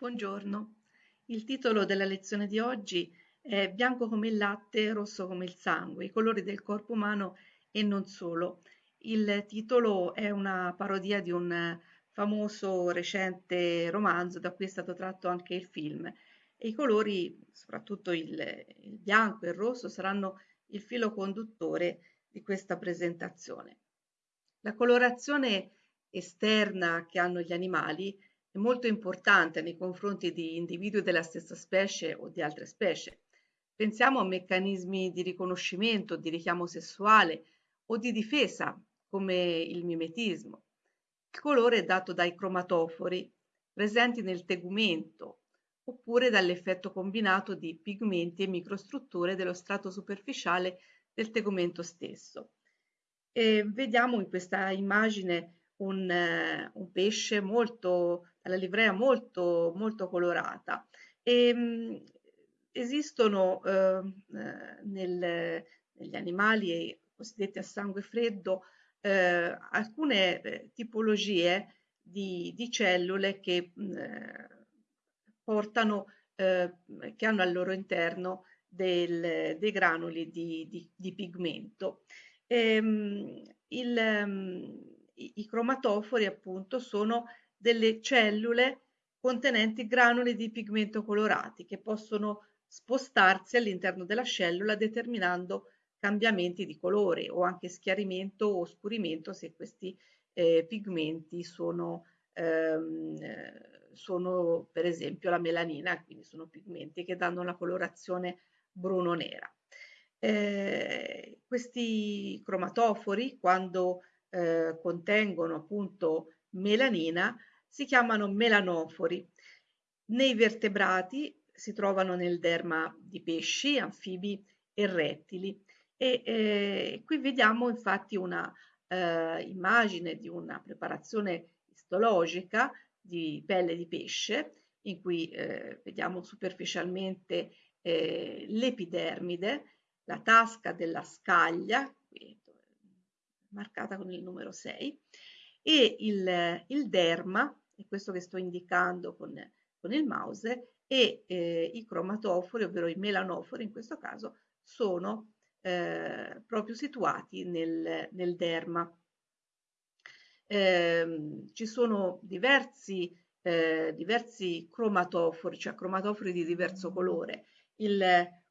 Buongiorno, il titolo della lezione di oggi è Bianco come il latte, rosso come il sangue, i colori del corpo umano e non solo. Il titolo è una parodia di un famoso recente romanzo da cui è stato tratto anche il film e i colori, soprattutto il, il bianco e il rosso, saranno il filo conduttore di questa presentazione. La colorazione esterna che hanno gli animali è molto importante nei confronti di individui della stessa specie o di altre specie. Pensiamo a meccanismi di riconoscimento, di richiamo sessuale o di difesa, come il mimetismo. Il colore è dato dai cromatofori presenti nel tegumento oppure dall'effetto combinato di pigmenti e microstrutture dello strato superficiale del tegumento stesso. E vediamo in questa immagine un, un pesce molto la livrea molto, molto colorata. E, ehm, mh, esistono eh, nel, negli animali cosiddetti a sangue freddo eh, alcune eh, tipologie di, di, cellule che mh, portano, eh, che hanno al loro interno del, dei granuli di, di, di pigmento. E, ehm, mh, il, um, i, i, cromatofori appunto sono delle cellule contenenti granuli di pigmento colorati che possono spostarsi all'interno della cellula determinando cambiamenti di colore o anche schiarimento o oscurimento se questi eh, pigmenti sono, ehm, sono per esempio la melanina, quindi sono pigmenti che danno la colorazione bruno-nera. Eh, questi cromatofori quando eh, contengono appunto melanina si chiamano melanofori. Nei vertebrati si trovano nel derma di pesci, anfibi e rettili. E eh, qui vediamo infatti una eh, immagine di una preparazione istologica di pelle di pesce, in cui eh, vediamo superficialmente eh, l'epidermide, la tasca della scaglia, qui, marcata con il numero 6, e il, il derma, è questo che sto indicando con, con il mouse, e eh, i cromatofori, ovvero i melanofori in questo caso, sono eh, proprio situati nel, nel derma. Eh, ci sono diversi, eh, diversi cromatofori, cioè cromatofori di diverso colore. Il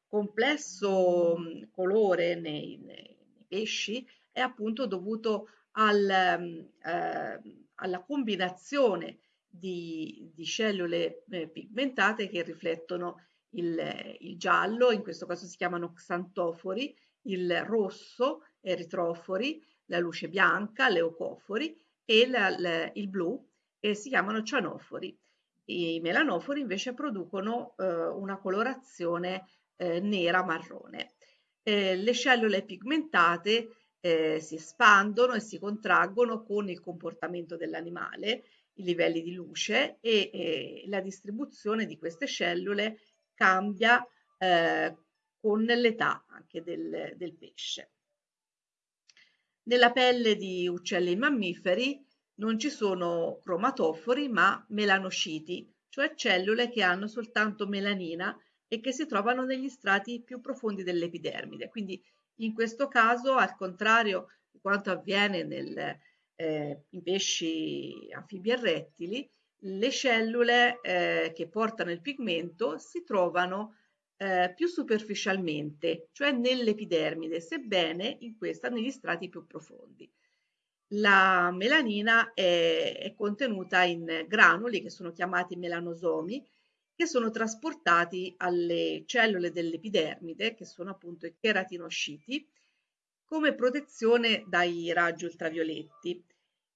complesso colore nei, nei pesci è appunto dovuto al, eh, alla combinazione di, di cellule eh, pigmentate che riflettono il, il, giallo, in questo caso si chiamano xantofori, il rosso, eritrofori, la luce bianca, leucofori e la, la, il blu eh, si chiamano cianofori. I melanofori invece producono eh, una colorazione eh, nera-marrone. Eh, le cellule pigmentate eh, si espandono e si contraggono con il comportamento dell'animale, i livelli di luce e eh, la distribuzione di queste cellule cambia eh, con l'età anche del, del pesce. Nella pelle di uccelli e mammiferi non ci sono cromatofori ma melanociti, cioè cellule che hanno soltanto melanina e che si trovano negli strati più profondi dell'epidermide. Quindi in questo caso, al contrario di quanto avviene nel, eh, in pesci anfibi e rettili, le cellule eh, che portano il pigmento si trovano eh, più superficialmente, cioè nell'epidermide, sebbene in questa negli strati più profondi. La melanina è, è contenuta in granuli che sono chiamati melanosomi, che sono trasportati alle cellule dell'epidermide, che sono appunto i cheratinociti, come protezione dai raggi ultravioletti.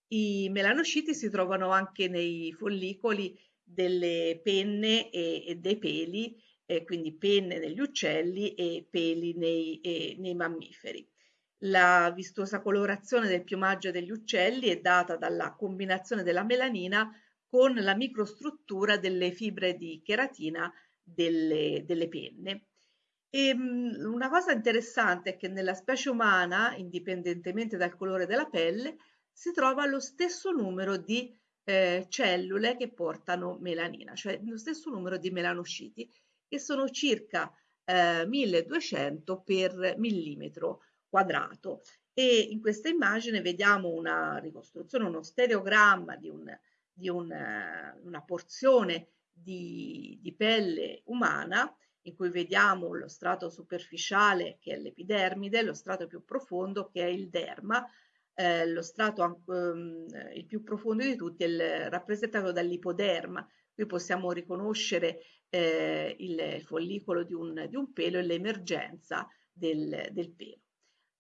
I melanociti si trovano anche nei follicoli delle penne e, e dei peli, eh, quindi penne negli uccelli e peli nei, eh, nei mammiferi. La vistosa colorazione del piumaggio degli uccelli è data dalla combinazione della melanina con la microstruttura delle fibre di cheratina delle, delle penne. E, ehm, una cosa interessante è che nella specie umana, indipendentemente dal colore della pelle, si trova lo stesso numero di eh, cellule che portano melanina, cioè lo stesso numero di melanociti, che sono circa eh, 1200 per millimetro quadrato. E in questa immagine vediamo una ricostruzione, uno stereogramma di, un, di un, una porzione di, di pelle umana in cui vediamo lo strato superficiale che è l'epidermide, lo strato più profondo che è il derma, eh, lo strato um, il più profondo di tutti è il, rappresentato dall'ipoderma. Qui possiamo riconoscere eh, il, il, follicolo di un, di un, pelo e l'emergenza del, del, pelo.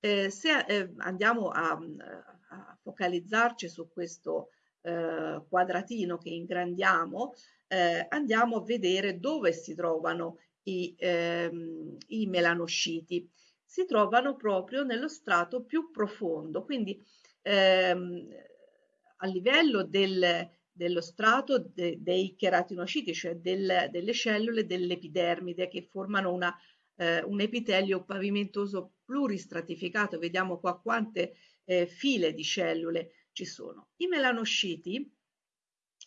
Eh, se eh, andiamo a, a, focalizzarci su questo eh, quadratino che ingrandiamo, eh, andiamo a vedere dove si trovano i, ehm, i melanociti. Si trovano proprio nello strato più profondo, quindi ehm, a livello del, dello strato de, dei cheratinociti, cioè del, delle cellule dell'epidermide che formano una, eh, un epitelio pavimentoso pluristratificato. Vediamo qua quante eh, file di cellule ci sono. I melanociti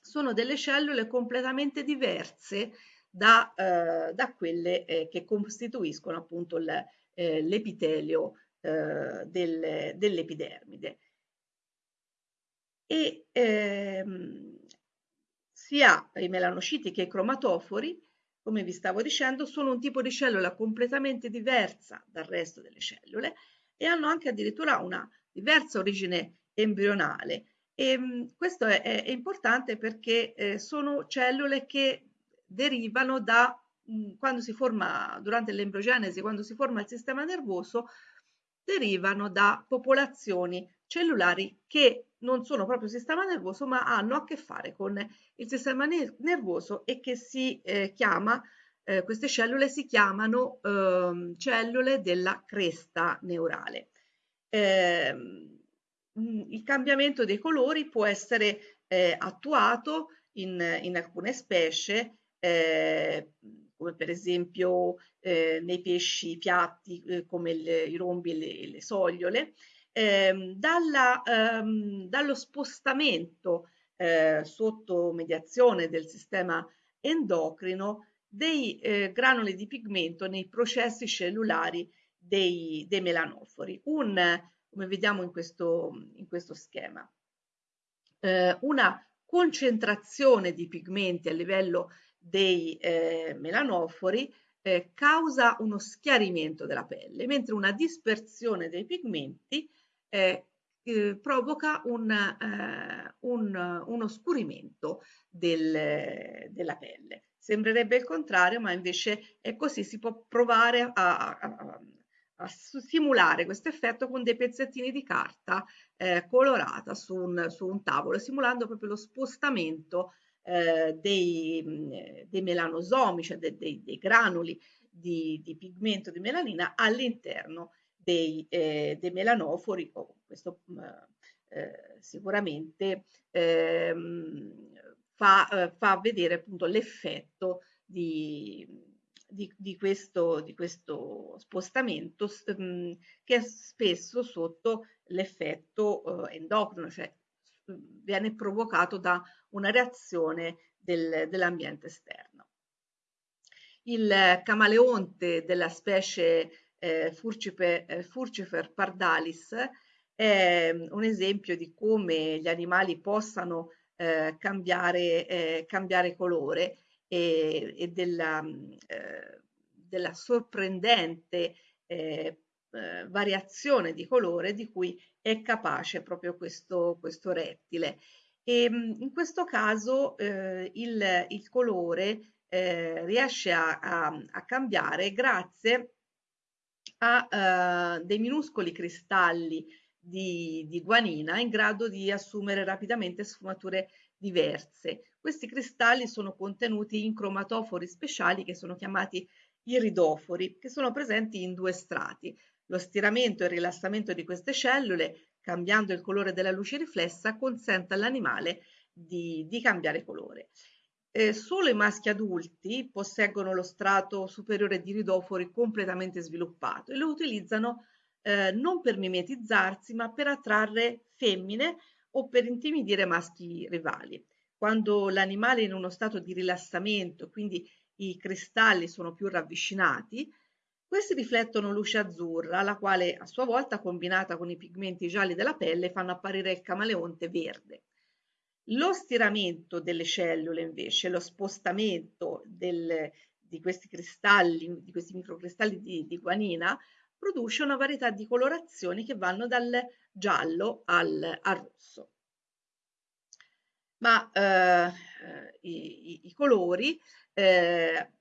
sono delle cellule completamente diverse da, eh, da quelle eh, che costituiscono appunto eh, l'epitelio eh, del, dell'epidermide. E ehm, sia i melanociti che i cromatofori, come vi stavo dicendo, sono un tipo di cellula completamente diversa dal resto delle cellule e hanno anche addirittura una diversa origine embrionale. E, ehm, questo è, è, importante perché eh, sono cellule che derivano da mh, quando si forma, durante l'embriogenesi, quando si forma il sistema nervoso, derivano da popolazioni cellulari che non sono proprio sistema nervoso, ma hanno a che fare con il sistema nervoso e che si eh, chiama, eh, queste cellule si chiamano eh, cellule della cresta neurale. Eh, il cambiamento dei colori può essere eh, attuato in, in alcune specie eh, come per esempio eh, nei pesci piatti eh, come il, i rombi e le, le sogliole, ehm, dalla, ehm, dallo spostamento eh, sotto mediazione del sistema endocrino dei eh, granuli di pigmento nei processi cellulari dei, dei melanofori, un, come vediamo in questo, in questo schema. Eh, una concentrazione di pigmenti a livello dei eh, melanofori eh, causa uno schiarimento della pelle, mentre una dispersione dei pigmenti eh, eh provoca un, eh, un, un oscurimento del, della pelle. Sembrerebbe il contrario, ma invece è così, si può provare a, a, a simulare questo effetto con dei pezzettini di carta eh, colorata su un, su un, tavolo, simulando proprio lo spostamento eh, dei, dei, melanosomi, cioè dei, dei, dei granuli di, di, pigmento di melanina all'interno dei, eh, dei melanofori. Questo eh, sicuramente ehm, fa, eh, fa, vedere appunto l'effetto di, di, di, questo, di questo spostamento mh, che è spesso sotto l'effetto eh, endocrino, cioè viene provocato da una reazione del, dell'ambiente esterno. Il camaleonte della specie eh, Furcipe, eh, Furcifer pardalis è un esempio di come gli animali possano eh, cambiare, eh, cambiare, colore e, e della, eh, della, sorprendente eh, eh, variazione di colore di cui è capace proprio questo, questo rettile. E ehm, in questo caso eh, il, il, colore eh, riesce a, a, a, cambiare grazie a dei minuscoli cristalli di, di, guanina in grado di assumere rapidamente sfumature diverse. Questi cristalli sono contenuti in cromatofori speciali che sono chiamati iridofori, che sono presenti in due strati. Lo stiramento e il rilassamento di queste cellule, cambiando il colore della luce riflessa, consente all'animale di, di, cambiare colore. Eh, solo i maschi adulti posseggono lo strato superiore di ridofori completamente sviluppato e lo utilizzano eh, non per mimetizzarsi, ma per attrarre femmine o per intimidire maschi rivali. Quando l'animale è in uno stato di rilassamento, quindi i cristalli sono più ravvicinati, questi riflettono luce azzurra, la quale a sua volta, combinata con i pigmenti gialli della pelle, fanno apparire il camaleonte verde. Lo stiramento delle cellule, invece, lo spostamento del, di questi cristalli, di questi microcristalli di, di guanina, produce una varietà di colorazioni che vanno dal giallo al, al rosso. Ma eh, i, i, i, colori, eh,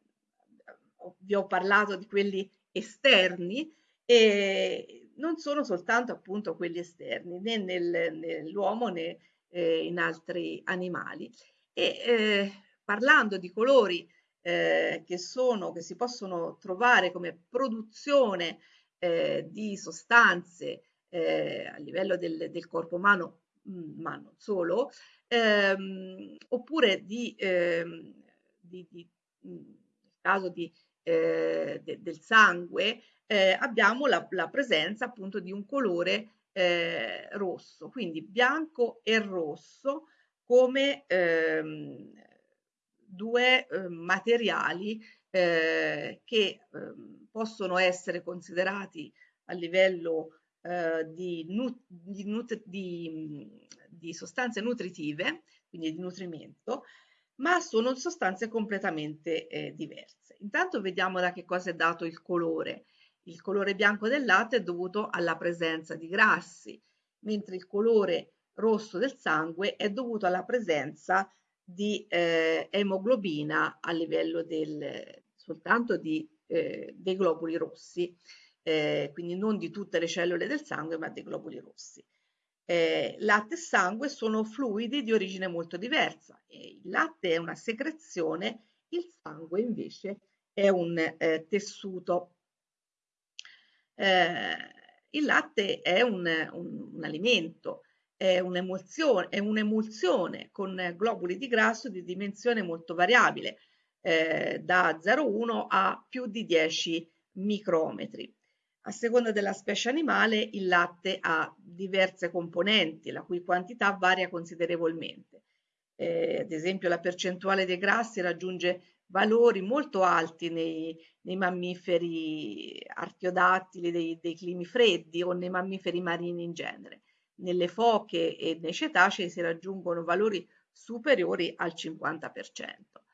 vi ho parlato di quelli esterni, e non sono soltanto appunto quelli esterni, né nel, nell'uomo né eh, in altri animali. E eh, parlando di colori eh, che, sono, che si possono trovare come produzione eh, di sostanze eh, a livello del, del, corpo umano, mm, ma non solo, ehm, oppure di, ehm, di, di mm, nel caso di, eh, de, del sangue, eh, abbiamo la, la, presenza appunto di un colore eh, rosso, quindi bianco e rosso come ehm, due eh, materiali eh, che ehm, possono essere considerati a livello eh, di, di, di, di sostanze nutritive, quindi di nutrimento, ma sono sostanze completamente eh, diverse. Intanto vediamo da che cosa è dato il colore. Il colore bianco del latte è dovuto alla presenza di grassi, mentre il colore rosso del sangue è dovuto alla presenza di eh, emoglobina a livello del, soltanto di, eh, dei globuli rossi, eh, quindi non di tutte le cellule del sangue, ma dei globuli rossi. Eh, latte e sangue sono fluidi di origine molto diversa. il latte è una secrezione, il sangue invece è un eh, tessuto eh, il latte è un, un, un alimento, è un'emulsione, un'emulsione con globuli di grasso di dimensione molto variabile, eh, da 0,1 a più di 10 micrometri. A seconda della specie animale, il latte ha diverse componenti, la cui quantità varia considerevolmente. Eh, ad esempio, la percentuale dei grassi raggiunge valori molto alti nei, nei mammiferi artiodattili dei, dei, climi freddi o nei mammiferi marini in genere. Nelle foche e nei cetacei si raggiungono valori superiori al 50%.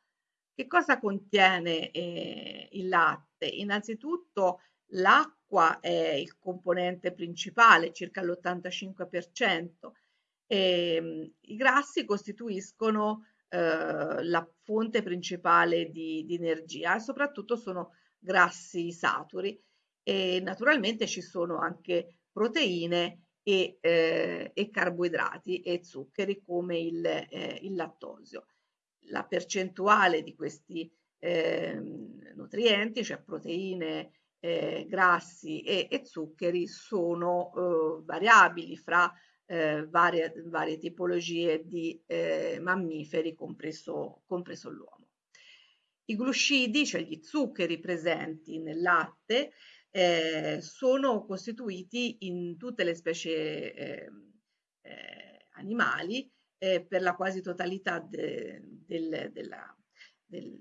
Che cosa contiene eh, il latte? Innanzitutto l'acqua è il componente principale, circa l'85%. E, I grassi costituiscono eh, la fonte principale di, di, energia e soprattutto sono grassi saturi e naturalmente ci sono anche proteine e, eh, e carboidrati e zuccheri come il, eh, il, lattosio. La percentuale di questi ehm, nutrienti, cioè proteine, eh, grassi e, e, zuccheri, sono eh, variabili fra eh, varie, varie, tipologie di eh, mammiferi, compreso, compreso l'uomo. I glucidi, cioè gli zuccheri presenti nel latte, eh, sono costituiti in tutte le specie ehm, eh, animali eh, per la quasi totalità de, del, della, del,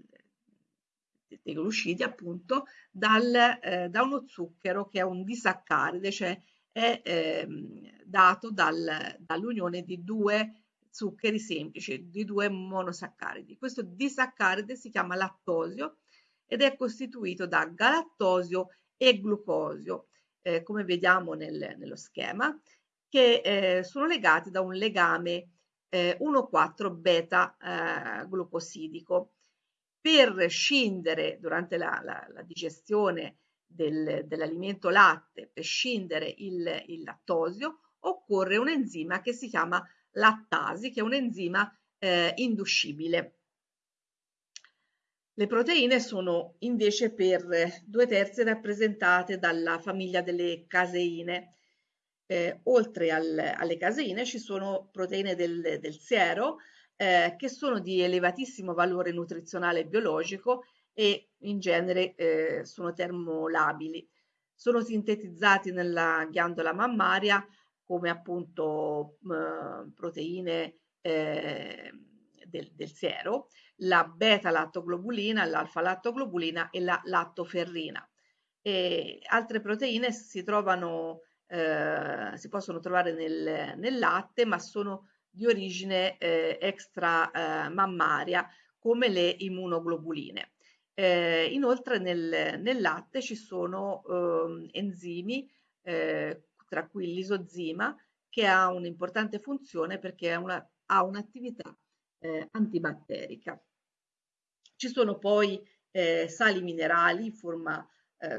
dei glucidi appunto dal, eh, da uno zucchero che è un disaccaride, cioè è ehm, dato dal, dall'unione di due zuccheri semplici, di due monosaccaridi. Questo disaccaride si chiama lattosio ed è costituito da galattosio e glucosio, eh, come vediamo nel, nello schema, che eh, sono legati da un legame eh, 1,4 beta eh, glucosidico. Per scindere durante la, la, la digestione del, dell'alimento latte per scindere il, il, lattosio, occorre un enzima che si chiama lattasi, che è un enzima eh, induscibile. Le proteine sono invece per due terzi rappresentate dalla famiglia delle caseine. Eh, oltre al, alle caseine ci sono proteine del, del siero eh, che sono di elevatissimo valore nutrizionale e biologico e in genere eh, sono termolabili. Sono sintetizzati nella ghiandola mammaria come appunto eh, proteine eh, del, del, siero, la beta-lattoglobulina, l'alfa-lattoglobulina e la lattoferrina. E altre proteine si trovano, eh, si possono trovare nel, nel, latte, ma sono di origine eh, extra eh, mammaria, come le immunoglobuline. Eh, inoltre nel, nel, latte ci sono ehm, enzimi, eh, tra cui l'isozima, che ha un'importante funzione perché una, ha un'attività eh, antibatterica. Ci sono poi sali minerali in forma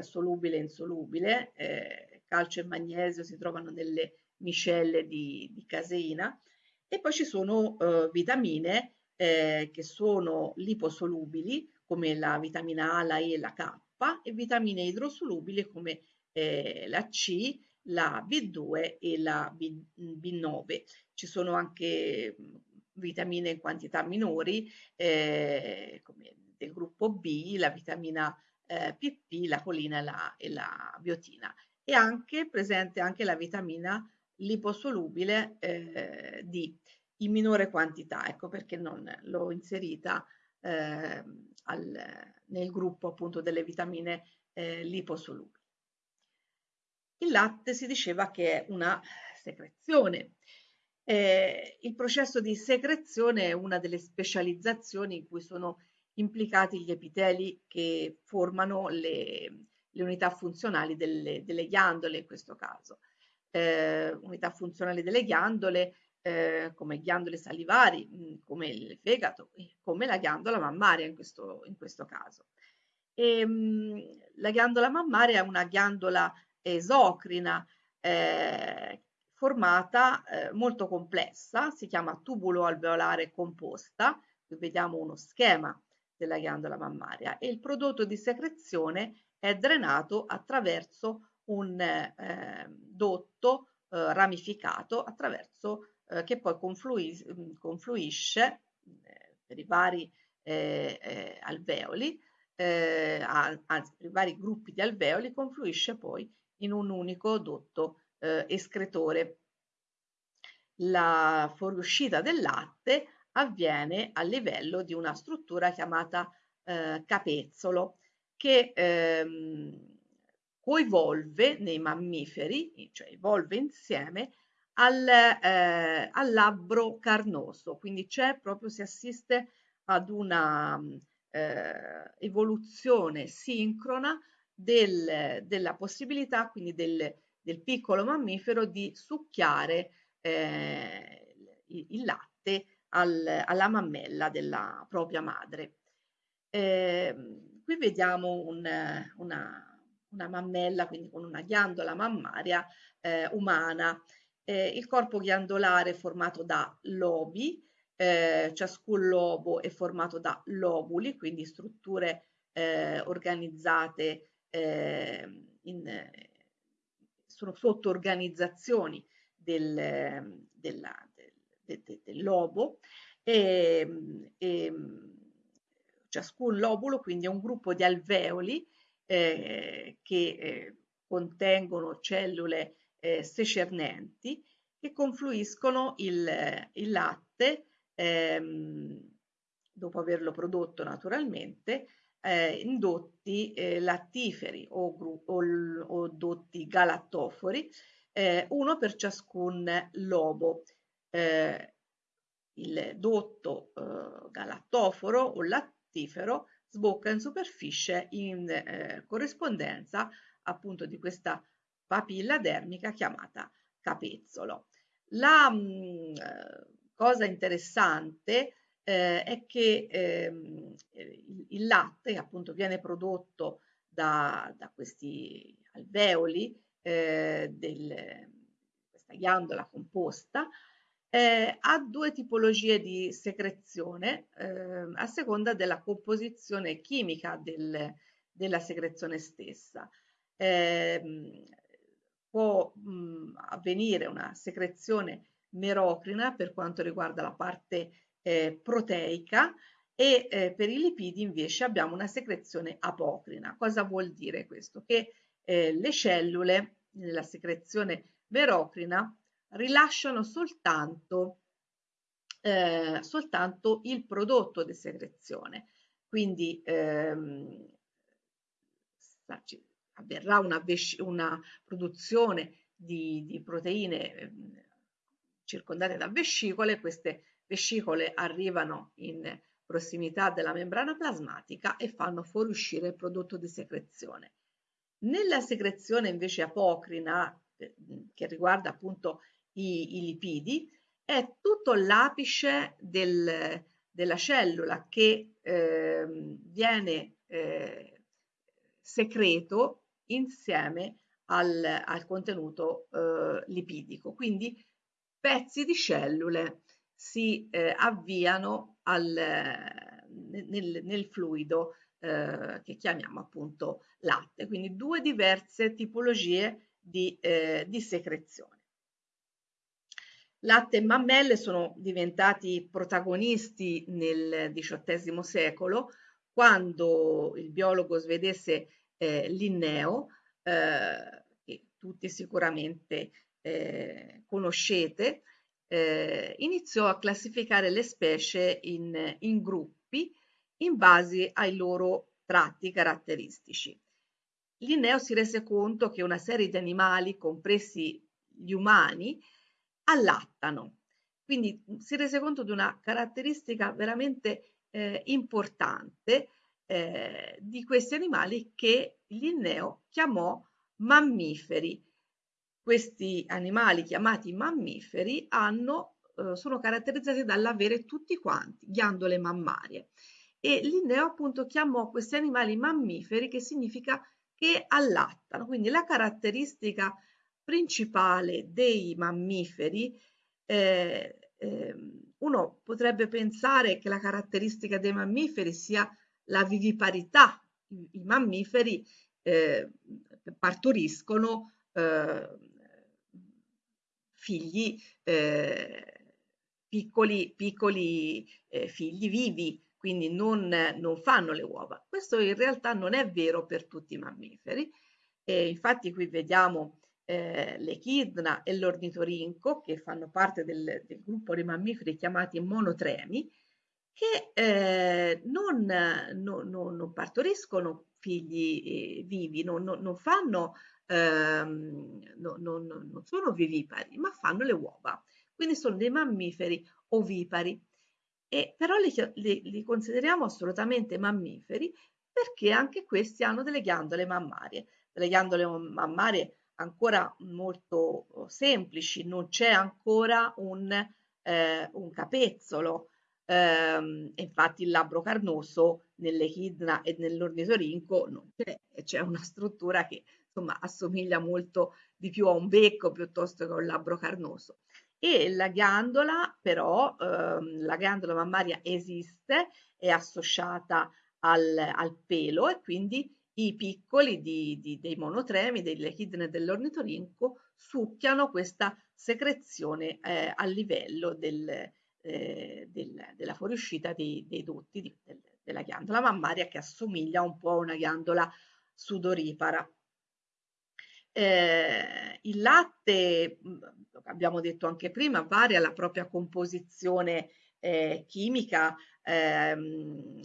solubile e insolubile, calcio e magnesio si trovano nelle miscelle di, di caseina e poi ci sono eh, vitamine eh, che sono liposolubili come la vitamina A, la E e la K e vitamine idrosolubili come eh, la C, la B2 e la B, B9. Ci sono anche vitamine in quantità minori eh, come del gruppo B, la vitamina eh, PP, la colina la, e la, biotina e anche presente anche la vitamina liposolubile eh, D in minore quantità, ecco perché non l'ho inserita eh, al, nel gruppo appunto delle vitamine eh, liposolubili. Il latte si diceva che è una secrezione. Eh, il processo di secrezione è una delle specializzazioni in cui sono implicati gli epiteli che formano le, le unità funzionali delle, delle, ghiandole in questo caso. Eh, unità funzionali delle ghiandole eh, come ghiandole salivari, mm, come il fegato, come la ghiandola mammaria in questo, in questo caso. E, mh, la ghiandola mammaria è una ghiandola esocrina eh, formata eh, molto complessa, si chiama tubulo alveolare composta, qui vediamo uno schema della ghiandola mammaria e il prodotto di secrezione è drenato attraverso un eh, dotto eh, ramificato attraverso eh, che poi confluis mm, confluisce eh, per i vari eh, eh, alveoli, anzi per i vari gruppi di alveoli, confluisce poi in un unico dotto escretore. La fuoriuscita del latte avviene a livello di una struttura chiamata capezzolo che ehm, coinvolve nei mammiferi, cioè evolve insieme al, eh, al labbro carnoso, quindi c'è proprio, si assiste ad una eh, evoluzione sincrona del, della possibilità quindi del, del, piccolo mammifero di succhiare eh, il, il, latte al, alla mammella della propria madre. Eh, qui vediamo un, una, una, mammella, quindi con una ghiandola mammaria eh, umana. Eh, il corpo ghiandolare è formato da lobi, eh, ciascun lobo è formato da lobuli, quindi strutture eh, organizzate ehm, in, sono sotto-organizzazioni del, della, del, del, del, lobo. E, e, ciascun lobulo quindi è un gruppo di alveoli eh, che eh, contengono cellule eh, secernenti che confluiscono il, il latte ehm, dopo averlo prodotto naturalmente eh, in dotti eh, lattiferi o, o, o, dotti galattofori, eh, uno per ciascun lobo. Eh, il dotto eh, galattoforo o lattifero sbocca in superficie in eh, corrispondenza appunto di questa papilla dermica chiamata capezzolo. La mh, mm, cosa interessante eh, è che ehm, il, il, latte appunto viene prodotto da, da questi alveoli eh, del, questa ghiandola composta eh, ha due tipologie di secrezione eh, a seconda della composizione chimica del, della secrezione stessa. Eh, può mh, avvenire una secrezione merocrina per quanto riguarda la parte eh, proteica e eh, per i lipidi invece abbiamo una secrezione apocrina. Cosa vuol dire questo? Che eh, le cellule nella secrezione merocrina rilasciano soltanto, eh, soltanto il prodotto di secrezione. Quindi ehm, avverrà una, una produzione di, di proteine ehm, circondate da vescicole, queste vescicole arrivano in prossimità della membrana plasmatica e fanno fuoriuscire il prodotto di secrezione. Nella secrezione invece apocrina, eh, che riguarda appunto i, i lipidi, è tutto l'apice del, della cellula che eh, viene eh, secreto insieme al, al contenuto eh, lipidico. Quindi pezzi di cellule si eh, avviano al, nel, nel, fluido eh, che chiamiamo appunto latte, quindi due diverse tipologie di, eh, di secrezione. Latte e mammelle sono diventati protagonisti nel XVIII secolo quando il biologo svedese eh, Linneo, eh, che tutti sicuramente eh, conoscete, eh, iniziò a classificare le specie in, in gruppi in base ai loro tratti caratteristici. Linneo si rese conto che una serie di animali, compresi gli umani, allattano. Quindi si rese conto di una caratteristica veramente eh, importante eh, di questi animali che Linneo chiamò mammiferi. Questi animali chiamati mammiferi hanno, eh, sono caratterizzati dall'avere tutti quanti ghiandole mammarie e Linneo appunto chiamò questi animali mammiferi che significa che allattano. Quindi la caratteristica principale dei mammiferi eh, eh, uno potrebbe pensare che la caratteristica dei mammiferi sia la viviparità. I, i mammiferi eh, partoriscono eh, figli eh, piccoli, piccoli eh, figli vivi, quindi non, non, fanno le uova. Questo in realtà non è vero per tutti i mammiferi. Infatti qui vediamo eh, l'echidna e l'ornitorinco, che fanno parte del, del, gruppo dei mammiferi chiamati monotremi, che eh, non, non, non, partoriscono figli eh, vivi, non, fanno, ehm, non sono vivipari, ma fanno le uova. Quindi sono dei mammiferi ovipari. E però li, li, li consideriamo assolutamente mammiferi perché anche questi hanno delle ghiandole mammarie, delle ghiandole mammarie ancora molto oh, semplici, non c'è ancora un, eh, un capezzolo. Eh, infatti il labbro carnoso nell'echidna e nell'ornitorinco non c'è, c'è una struttura che insomma assomiglia molto di più a un becco piuttosto che a un labbro carnoso. E la ghiandola però, ehm, la ghiandola mammaria esiste, è associata al, al pelo e quindi i piccoli di, di, dei monotremi, dell'echidne e dell'ornitorinco succhiano questa secrezione eh, a livello del, eh, del, della fuoriuscita dei, dei dotti di, del, della ghiandola mammaria che assomiglia un po' a una ghiandola sudoripara. Eh, il latte, abbiamo detto anche prima, varia la propria composizione eh, chimica ehm,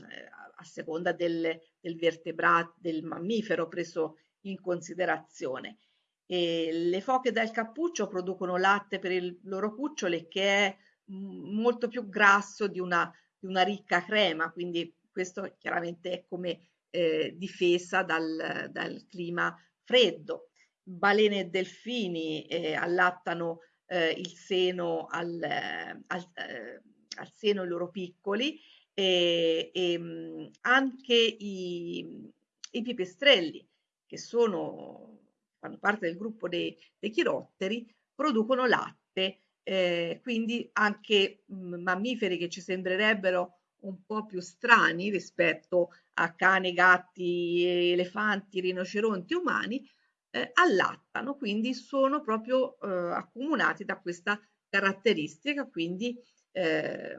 a seconda del, del vertebrato, del mammifero preso in considerazione. E le foche dal cappuccio producono latte per i loro cuccioli che è molto più grasso di una, di una ricca crema, quindi questo chiaramente è come eh, difesa dal, dal, clima freddo. Balene e delfini eh, allattano eh, il seno al, al, eh, al seno i loro piccoli e, e anche i, i, pipistrelli che sono, fanno parte del gruppo dei, dei chirotteri producono latte eh, quindi anche mammiferi che ci sembrerebbero un po' più strani rispetto a cani, gatti, elefanti, rinoceronti umani, eh, allattano, quindi sono proprio eh, accomunati da questa caratteristica, quindi eh,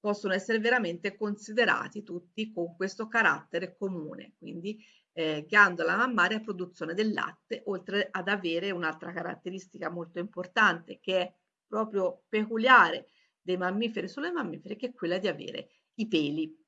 possono essere veramente considerati tutti con questo carattere comune, quindi eh, ghiandola mammaria produzione del latte, oltre ad avere un'altra caratteristica molto importante che è proprio peculiare dei mammiferi sulle mammiferi, che è quella di avere i peli.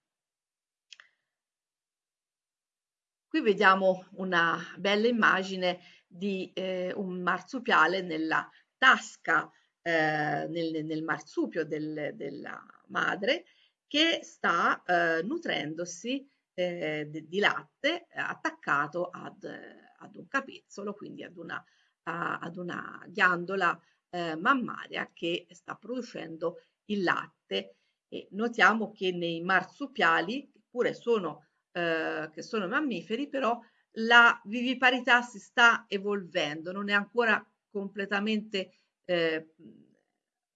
Qui vediamo una bella immagine di eh, un marsupiale nella tasca, eh, nel, nel, marsupio del, della madre, che sta eh, nutrendosi eh, di latte attaccato ad, ad, un capezzolo, quindi ad una, a, ad una ghiandola eh, mammaria che sta producendo il latte. E notiamo che nei marsupiali, che pure sono, eh, che sono mammiferi, però la viviparità si sta evolvendo, non è ancora completamente eh,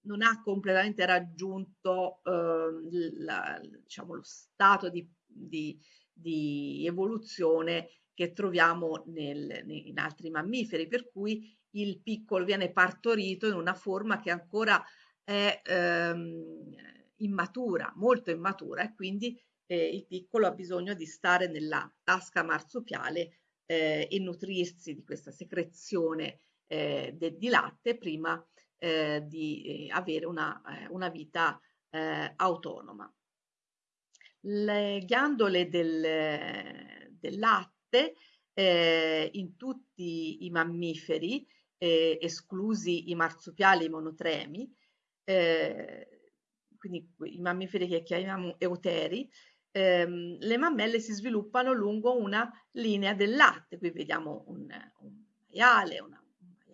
non ha completamente raggiunto eh, la, diciamo, lo stato di, di, di, evoluzione che troviamo nel, in altri mammiferi, per cui il piccolo viene partorito in una forma che ancora è ehm, immatura, molto immatura e quindi eh, il piccolo ha bisogno di stare nella tasca marsupiale eh, e nutrirsi di questa secrezione eh, de, di latte prima eh, di eh, avere una, eh, una vita autonoma. Le ghiandole del, del latte in tutti i mammiferi, esclusi i marsupiali e i monotremi, quindi i mammiferi che chiamiamo euteri, ehm, le mammelle si sviluppano lungo una linea del latte. Qui vediamo un maiale, una,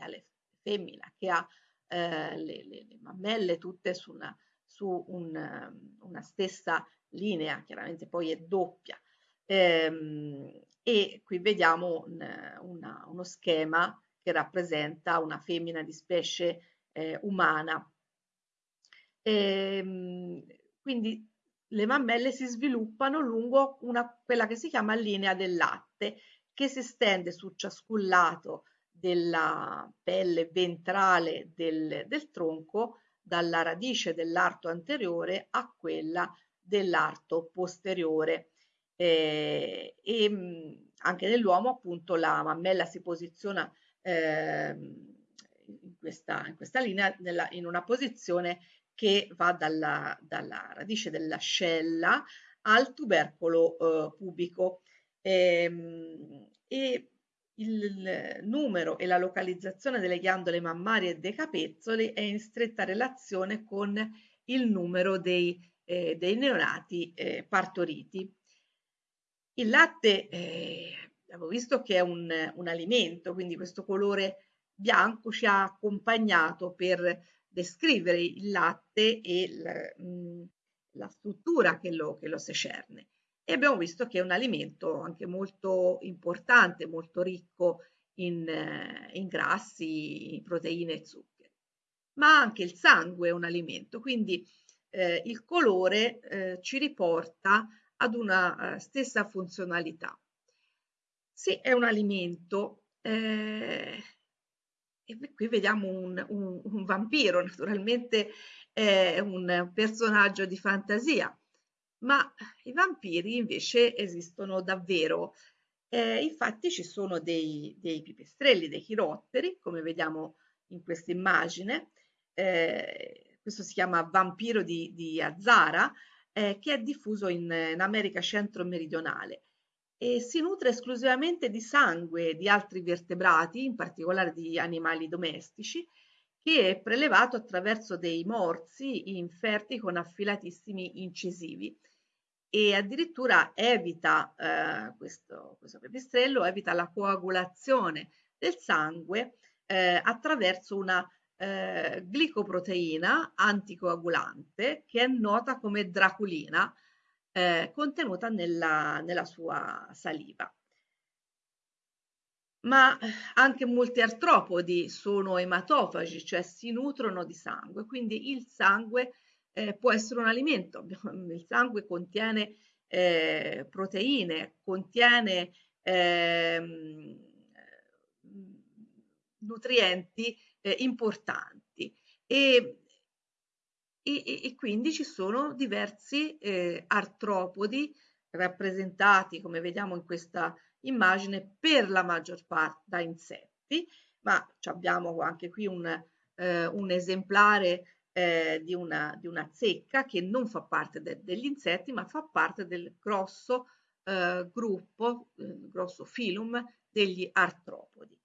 maiale femmina che ha eh, le, le, le, mammelle tutte su, una, su un, una, stessa linea, chiaramente poi è doppia. Ehm, e qui vediamo un, una, uno schema che rappresenta una femmina di specie eh, umana. Ehm, quindi le mammelle si sviluppano lungo una, quella che si chiama linea del latte, che si stende su ciascun lato della pelle ventrale del, del tronco dalla radice dell'arto anteriore a quella dell'arto posteriore. Eh, e mh, anche nell'uomo appunto la mammella si posiziona eh, in, questa, in, questa, linea nella, in una posizione che va dalla, dalla radice dell'ascella al tubercolo eh, pubico. Ehm, e il numero e la localizzazione delle ghiandole mammarie e dei capezzoli è in stretta relazione con il numero dei, eh, dei neonati eh, partoriti. Il latte eh, abbiamo visto che è un, un, alimento, quindi questo colore bianco ci ha accompagnato per descrivere il latte e il, mh, mm, la struttura che lo, che lo secerne e abbiamo visto che è un alimento anche molto importante, molto ricco in, eh, in grassi, proteine e zuccheri. Ma anche il sangue è un alimento, quindi eh, il colore eh, ci riporta ad una uh, stessa funzionalità. Sì, è un alimento. Eh, e qui vediamo un, un, un vampiro, naturalmente è un personaggio di fantasia, ma i vampiri invece esistono davvero. Eh, infatti ci sono dei, dei, pipistrelli, dei chirotteri, come vediamo in questa immagine, eh, questo si chiama vampiro di, di Azzara, eh, che è diffuso in, in America centro-meridionale e si nutre esclusivamente di sangue di altri vertebrati, in particolare di animali domestici, che è prelevato attraverso dei morsi inferti con affilatissimi incisivi e addirittura evita eh, questo, questo pipistrello, evita la coagulazione del sangue eh, attraverso una eh, glicoproteina anticoagulante che è nota come draculina eh, contenuta nella, nella sua saliva. Ma anche molti artropodi sono ematofagi, cioè si nutrono di sangue, quindi il sangue eh, può essere un alimento. Il sangue contiene eh, proteine, contiene eh, nutrienti importanti e e, e, quindi ci sono diversi eh, artropodi rappresentati, come vediamo in questa immagine, per la maggior parte da insetti, ma abbiamo anche qui un, eh, un esemplare eh, di, una, di, una, zecca che non fa parte de, degli insetti, ma fa parte del grosso eh, gruppo, eh, grosso filum degli artropodi.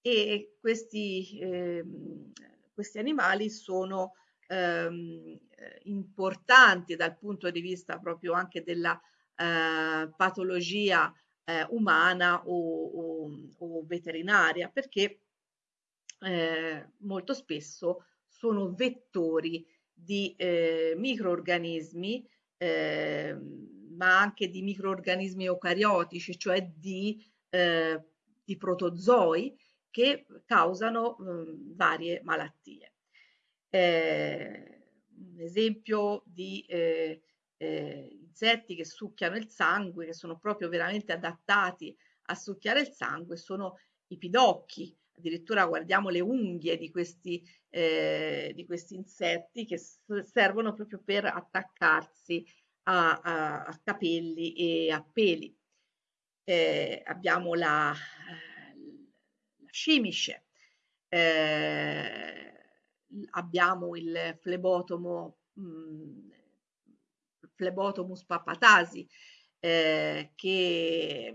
E questi, ehm, questi animali sono ehm, importanti dal punto di vista proprio anche della eh, patologia eh, umana o, o, o, veterinaria, perché eh, molto spesso sono vettori di eh, microorganismi, eh, ma anche di microorganismi eucariotici, cioè di, eh, di protozoi che causano mh, varie malattie. Eh, un esempio di eh, eh, insetti che succhiano il sangue, che sono proprio veramente adattati a succhiare il sangue, sono i pidocchi, addirittura guardiamo le unghie di questi, eh, di questi insetti che servono proprio per attaccarsi a, a, a capelli e a peli. Eh, abbiamo la, la scimisce, eh, abbiamo il flebotomo, mh, mm, flebotomus papatasi, eh, che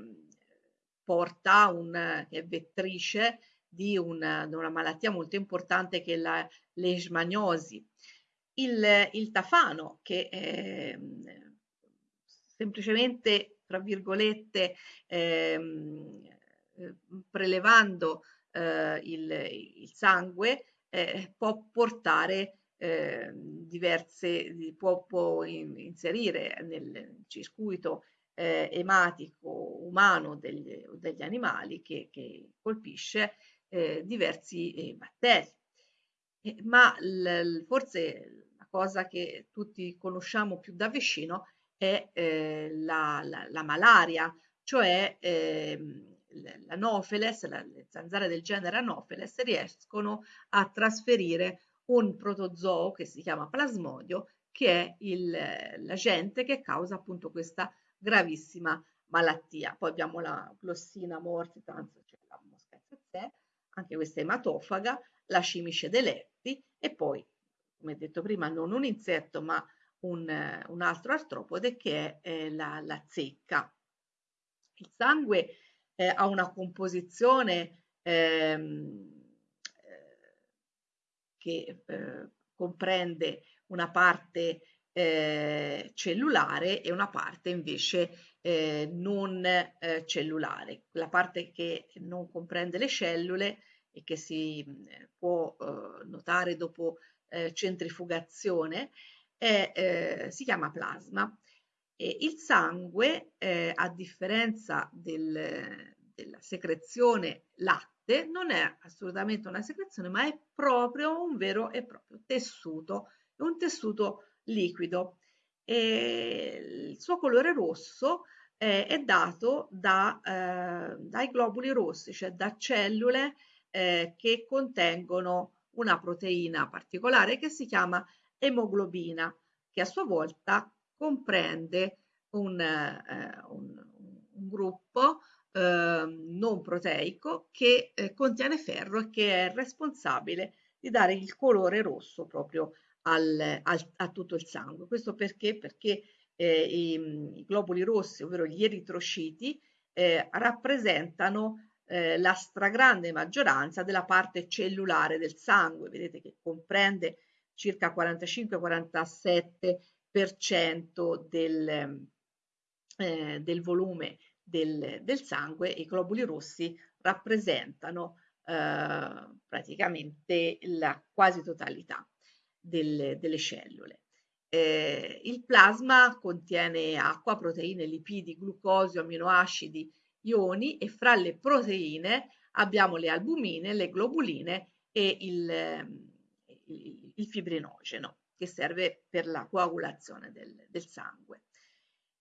porta un, che è vettrice di una, una malattia molto importante che è la leishmaniosi. Il, il tafano che eh, semplicemente, tra virgolette, ehm, eh, prelevando eh, il, il, sangue eh, può portare eh, diverse, può, può inserire nel circuito eh, ematico umano degli, degli animali che, che colpisce eh, diversi eh, batteri. Eh, ma l, forse la cosa che tutti conosciamo più da vicino è eh, la, la, la, malaria, cioè ehm, l'anopheles, la, le zanzare del genere anopheles riescono a trasferire un protozoo che si chiama plasmodio, che è l'agente che causa appunto questa gravissima malattia. Poi abbiamo la glossina morsitans, cioè la mosca tsetse, anche questa ematofaga, la cimice dei lepti e poi, come detto prima, non un insetto ma un, un altro artropode che è eh, la, la, zecca. Il sangue eh, ha una composizione ehm, eh, che eh, comprende una parte eh, cellulare e una parte invece eh, non eh, cellulare. La parte che non comprende le cellule e che si eh, può eh, notare dopo eh, centrifugazione è, si chiama plasma. E il sangue, a differenza del, della secrezione latte, non è assolutamente una secrezione, ma è proprio un vero e proprio tessuto, un tessuto liquido. E il suo colore rosso eh, è dato da, eh, dai globuli rossi, cioè da cellule eh, che contengono una proteina particolare che si chiama emoglobina, che a sua volta comprende un, eh, un, un gruppo ehm, non proteico che eh, contiene ferro e che è responsabile di dare il colore rosso proprio al, al, a tutto il sangue. Questo perché? Perché eh, i, i, globuli rossi, ovvero gli eritrociti, eh, rappresentano eh, la stragrande maggioranza della parte cellulare del sangue, vedete che comprende circa 45-47% del, eh, del volume del, del, sangue i globuli rossi rappresentano eh, praticamente la quasi totalità del, delle cellule. Eh, il plasma contiene acqua, proteine, lipidi, glucosio, aminoacidi, ioni e fra le proteine abbiamo le albumine, le globuline e il, il, il fibrinogeno che serve per la coagulazione del, del sangue.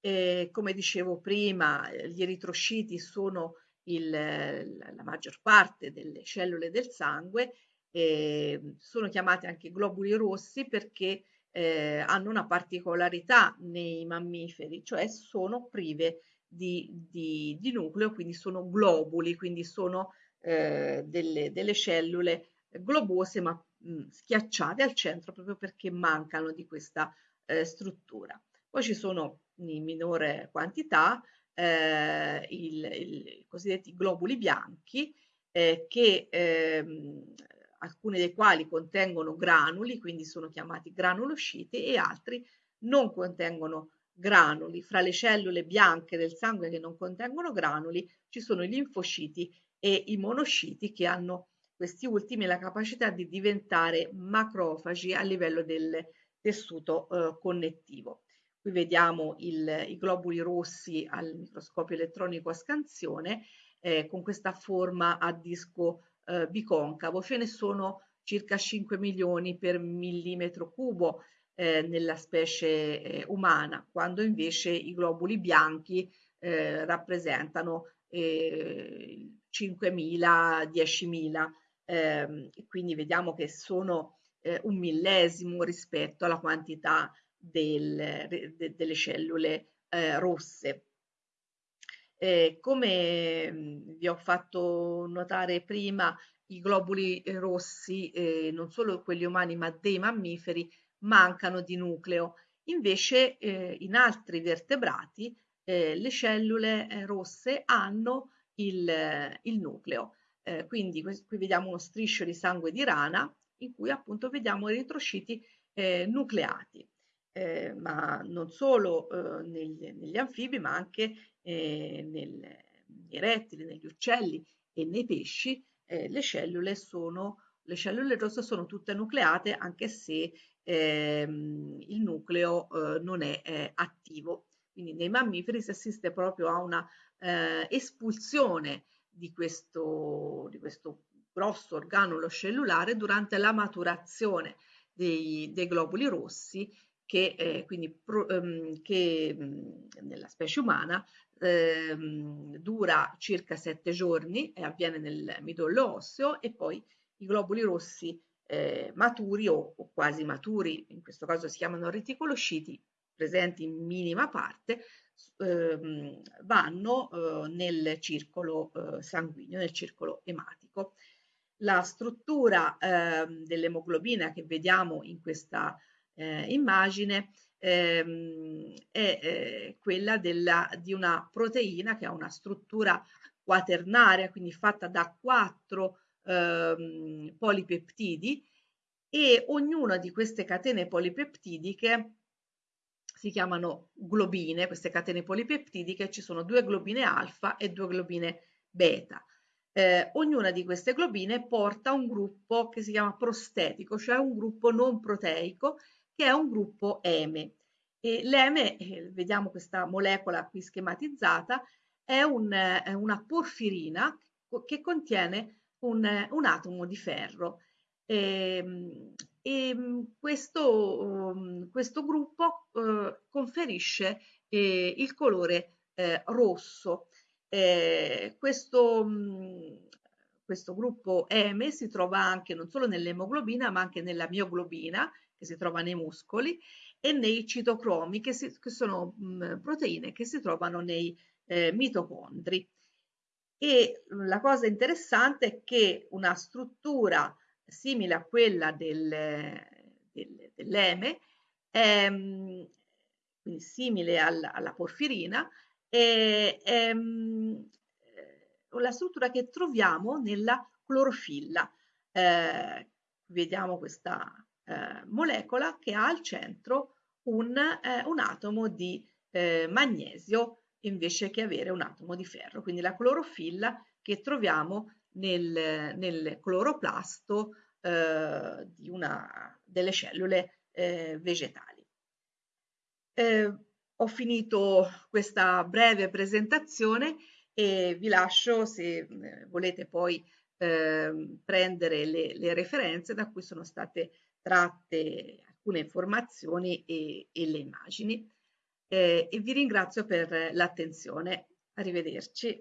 Eh, come dicevo prima, gli eritrociti sono il, la maggior parte delle cellule del sangue eh, sono chiamati anche globuli rossi perché eh, hanno una particolarità nei mammiferi, cioè sono prive di, di, di nucleo, quindi sono globuli, quindi sono eh, delle, delle, cellule globose ma mh, schiacciate al centro proprio perché mancano di questa eh, struttura. Poi ci sono in minore quantità eh, il, il, i cosiddetti globuli bianchi eh, che ehm, alcuni dei quali contengono granuli, quindi sono chiamati granulociti, e altri non contengono granuli. Fra le cellule bianche del sangue che non contengono granuli ci sono i linfociti e i monociti che hanno questi ultimi la capacità di diventare macrofagi a livello del tessuto eh, connettivo. Qui vediamo il, i globuli rossi al microscopio elettronico a scansione eh, con questa forma a disco eh, biconcavo, ce ne sono circa 5 milioni per millimetro cubo eh, nella specie eh, umana, quando invece i globuli bianchi eh, rappresentano 5.000, 10.000, ehm, quindi vediamo che sono eh, un millesimo rispetto alla quantità del, de, delle cellule eh, rosse. Eh, come mm, vi ho fatto notare prima, i globuli eh, rossi, eh, non solo quelli umani ma dei mammiferi, mancano di nucleo. Invece eh, in altri vertebrati eh, le cellule eh, rosse hanno il, il nucleo. quindi qui vediamo uno striscio di sangue di rana in cui appunto vediamo eritrociti nucleati. Eh, ma non solo eh, negli, negli, anfibi, ma anche eh, nel, nei rettili, negli uccelli e nei pesci, eh, le cellule sono le cellule rosse sono tutte nucleate anche se ehm, il nucleo eh, non è eh, attivo. Quindi nei mammiferi si assiste proprio a una eh, espulsione di questo, di questo grosso organulo cellulare durante la maturazione dei, dei globuli rossi che, eh, quindi, pro, ehm, che mh, nella specie umana ehm, dura circa sette giorni e avviene nel midollo osseo e poi i globuli rossi eh, maturi o, o, quasi maturi, in questo caso si chiamano reticolociti, presenti in minima parte, ehm, vanno eh, nel circolo eh, sanguigno, nel circolo ematico. La struttura ehm, dell'emoglobina che vediamo in questa eh, immagine ehm, è eh, quella della, di una proteina che ha una struttura quaternaria, quindi fatta da quattro ehm, polipeptidi e ognuna di queste catene polipeptidiche si chiamano globine, queste catene polipeptidiche, ci sono due globine alfa e due globine beta. Eh, ognuna di queste globine porta un gruppo che si chiama prostetico, cioè un gruppo non proteico che è un gruppo. E l'eme, eh, vediamo questa molecola qui schematizzata, è un, eh, una porfirina che contiene un, un atomo di ferro. Ehm, e, e questo, um, questo, gruppo eh, conferisce eh, il colore eh, rosso. Eh, questo, um, questo gruppo eme si trova anche non solo nell'emoglobina ma anche nella mioglobina che si trova nei muscoli e nei citocromi che, si, che sono mh, proteine che si trovano nei eh, mitocondri. E la cosa interessante è che una struttura simile a quella del, del, dell'eme, è, quindi simile al, alla porfirina, è, è, la struttura che troviamo nella clorofilla. Eh, vediamo questa eh, molecola che ha al centro un, eh, un atomo di eh, magnesio invece che avere un atomo di ferro, quindi la clorofilla che troviamo nel, nel cloroplasto eh, di una delle cellule eh, vegetali. Eh, ho finito questa breve presentazione e vi lascio se eh, volete poi ehm, prendere le, le referenze da cui sono state tratte alcune informazioni e, e le immagini. Eh, e vi ringrazio per l'attenzione. Arrivederci.